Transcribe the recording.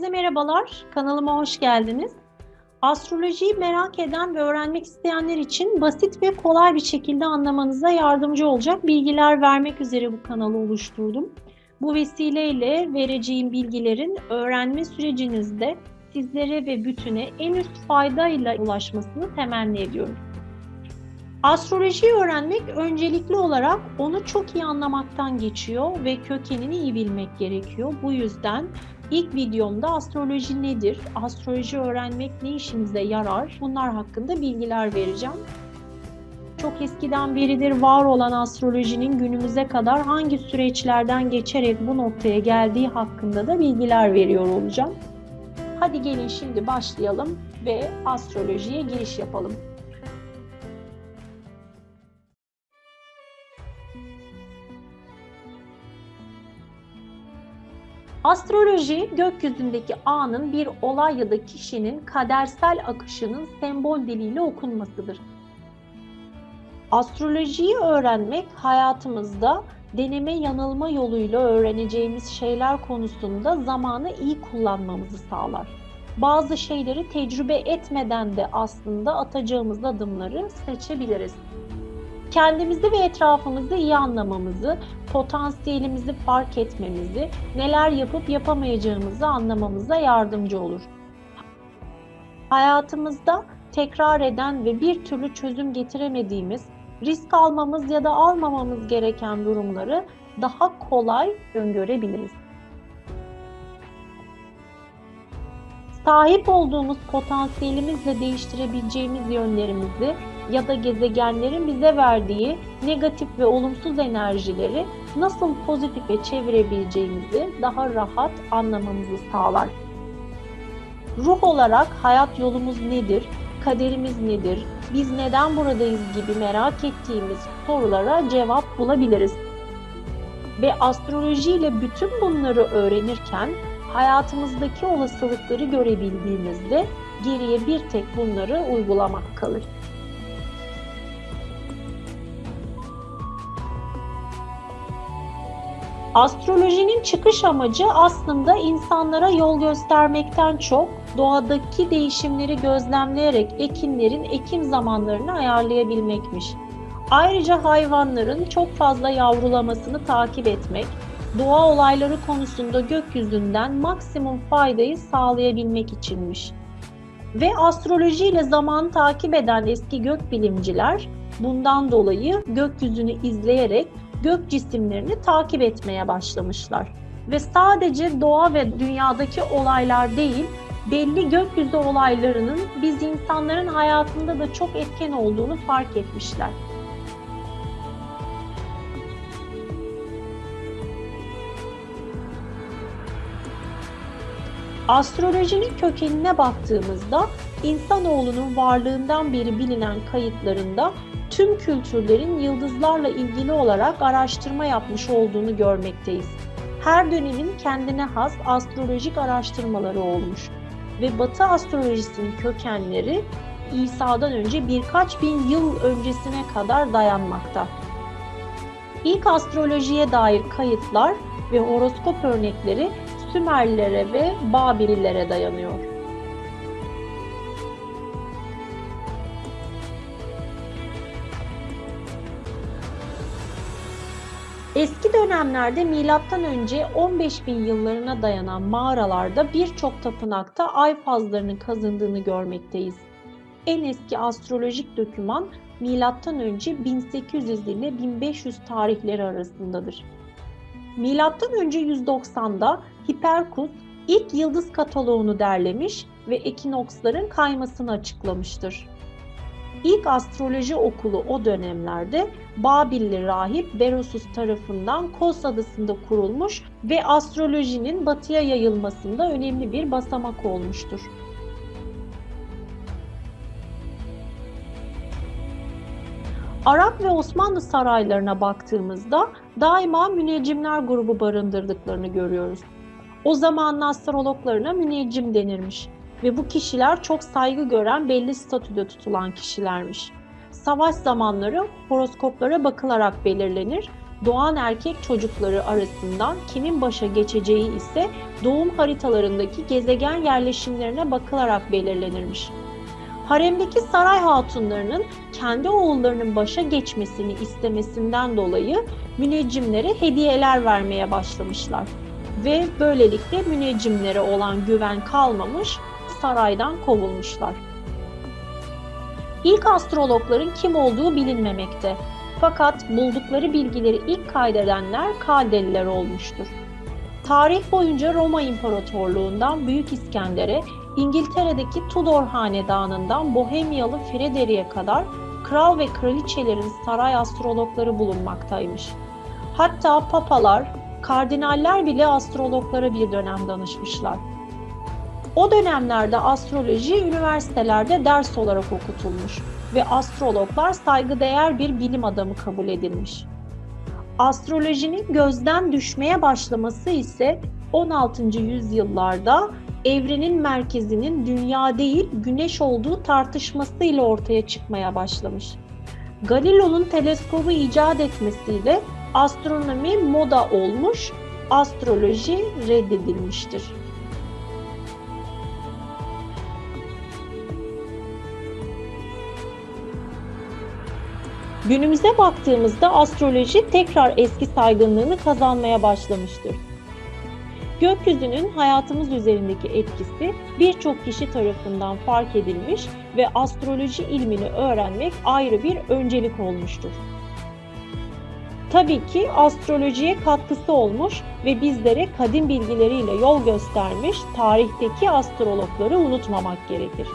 Herkese merhabalar, kanalıma hoş geldiniz. Astrolojiyi merak eden ve öğrenmek isteyenler için basit ve kolay bir şekilde anlamanıza yardımcı olacak bilgiler vermek üzere bu kanalı oluşturdum. Bu vesileyle vereceğim bilgilerin öğrenme sürecinizde sizlere ve bütüne en üst faydayla ulaşmasını temenni ediyorum. Astrolojiyi öğrenmek öncelikli olarak onu çok iyi anlamaktan geçiyor ve kökenini iyi bilmek gerekiyor. Bu yüzden ilk videomda astroloji nedir, astroloji öğrenmek ne işimize yarar bunlar hakkında bilgiler vereceğim. Çok eskiden beridir var olan astrolojinin günümüze kadar hangi süreçlerden geçerek bu noktaya geldiği hakkında da bilgiler veriyor olacağım. Hadi gelin şimdi başlayalım ve astrolojiye giriş yapalım. Astroloji, gökyüzündeki anın bir olay ya da kişinin kadersel akışının sembol diliyle okunmasıdır. Astrolojiyi öğrenmek hayatımızda deneme yanılma yoluyla öğreneceğimiz şeyler konusunda zamanı iyi kullanmamızı sağlar. Bazı şeyleri tecrübe etmeden de aslında atacağımız adımları seçebiliriz kendimizi ve etrafımızı iyi anlamamızı, potansiyelimizi fark etmemizi, neler yapıp yapamayacağımızı anlamamıza yardımcı olur. Hayatımızda tekrar eden ve bir türlü çözüm getiremediğimiz, risk almamız ya da almamamız gereken durumları daha kolay öngörebiliriz. Sahip olduğumuz potansiyelimizle değiştirebileceğimiz yönlerimizi ya da gezegenlerin bize verdiği negatif ve olumsuz enerjileri nasıl pozitife çevirebileceğimizi daha rahat anlamamızı sağlar. Ruh olarak hayat yolumuz nedir, kaderimiz nedir, biz neden buradayız gibi merak ettiğimiz sorulara cevap bulabiliriz. Ve astroloji ile bütün bunları öğrenirken hayatımızdaki olasılıkları görebildiğimizde geriye bir tek bunları uygulamak kalır. Astrolojinin çıkış amacı aslında insanlara yol göstermekten çok doğadaki değişimleri gözlemleyerek ekinlerin ekim zamanlarını ayarlayabilmekmiş. Ayrıca hayvanların çok fazla yavrulamasını takip etmek, doğa olayları konusunda gökyüzünden maksimum faydayı sağlayabilmek içinmiş. Ve astroloji ile zamanı takip eden eski gökbilimciler bundan dolayı gökyüzünü izleyerek gök cisimlerini takip etmeye başlamışlar. Ve sadece doğa ve dünyadaki olaylar değil, belli gökyüzü olaylarının biz insanların hayatında da çok etken olduğunu fark etmişler. Astrolojinin kökenine baktığımızda insanoğlunun varlığından beri bilinen kayıtlarında tüm kültürlerin yıldızlarla ilgili olarak araştırma yapmış olduğunu görmekteyiz. Her dönemin kendine has astrolojik araştırmaları olmuş ve Batı astrolojisinin kökenleri İsa'dan önce birkaç bin yıl öncesine kadar dayanmakta. İlk astrolojiye dair kayıtlar ve horoskop örnekleri Sümerlilere ve Babillilere dayanıyor. Eski dönemlerde milattan önce 15 bin yıllarına dayanan mağaralarda birçok tapınakta ay fazlarının kazındığını görmekteyiz. En eski astrolojik doküman milattan önce 1800 ile 1500 tarihleri arasındadır. Milattan önce 190'da Hiperkus ilk yıldız kataloğunu derlemiş ve ekinoksların kaymasını açıklamıştır. İlk astroloji okulu o dönemlerde Babilli rahip Berosus tarafından Kos adasında kurulmuş ve astrolojinin batıya yayılmasında önemli bir basamak olmuştur. Arap ve Osmanlı saraylarına baktığımızda daima müneccimler grubu barındırdıklarını görüyoruz. O zamanın astrologlarına müneccim denirmiş ve bu kişiler çok saygı gören belli statüde tutulan kişilermiş. Savaş zamanları horoskoplara bakılarak belirlenir doğan erkek çocukları arasından kimin başa geçeceği ise doğum haritalarındaki gezegen yerleşimlerine bakılarak belirlenirmiş. Haremdeki saray hatunlarının kendi oğullarının başa geçmesini istemesinden dolayı müneccimlere hediyeler vermeye başlamışlar. Ve böylelikle müneccimlere olan güven kalmamış, saraydan kovulmuşlar. İlk astrologların kim olduğu bilinmemekte. Fakat buldukları bilgileri ilk kaydedenler Kaldeliler olmuştur. Tarih boyunca Roma İmparatorluğundan Büyük İskender'e, İngiltere'deki Tudor Hanedanı'ndan Bohemyalı Frederick'e kadar kral ve kraliçelerin saray astrologları bulunmaktaymış. Hatta papalar, kardinaller bile astrologlara bir dönem danışmışlar. O dönemlerde astroloji üniversitelerde ders olarak okutulmuş ve astrologlar saygıdeğer bir bilim adamı kabul edilmiş. Astrolojinin gözden düşmeye başlaması ise 16. yüzyıllarda evrenin merkezinin dünya değil güneş olduğu tartışmasıyla ortaya çıkmaya başlamış. Galileo'nun teleskobu icat etmesiyle astronomi moda olmuş, astroloji reddedilmiştir. Günümüze baktığımızda astroloji tekrar eski saygınlığını kazanmaya başlamıştır. Gökyüzünün hayatımız üzerindeki etkisi birçok kişi tarafından fark edilmiş ve astroloji ilmini öğrenmek ayrı bir öncelik olmuştur. Tabii ki astrolojiye katkısı olmuş ve bizlere kadim bilgileriyle yol göstermiş tarihteki astrologları unutmamak gerekir.